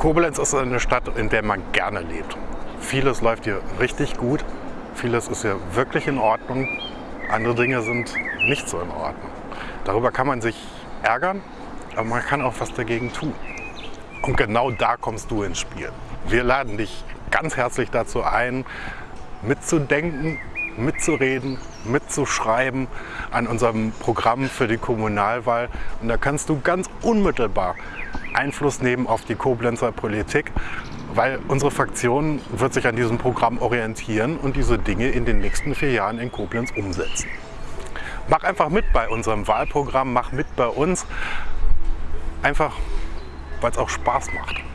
Koblenz ist eine Stadt, in der man gerne lebt. Vieles läuft hier richtig gut, vieles ist hier wirklich in Ordnung, andere Dinge sind nicht so in Ordnung. Darüber kann man sich ärgern, aber man kann auch was dagegen tun. Und genau da kommst du ins Spiel. Wir laden dich ganz herzlich dazu ein, mitzudenken, mitzureden, mitzuschreiben an unserem Programm für die Kommunalwahl. Und da kannst du ganz unmittelbar Einfluss nehmen auf die Koblenzer Politik, weil unsere Fraktion wird sich an diesem Programm orientieren und diese Dinge in den nächsten vier Jahren in Koblenz umsetzen. Mach einfach mit bei unserem Wahlprogramm, mach mit bei uns, einfach weil es auch Spaß macht.